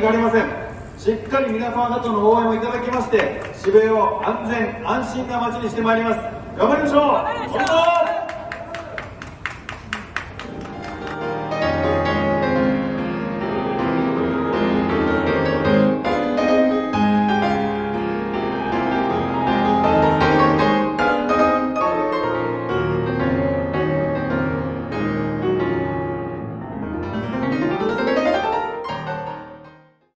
がありません。しっかり皆様方の応援をいただきまして渋谷を安全安心な街にしてまいります。頑張りましょう。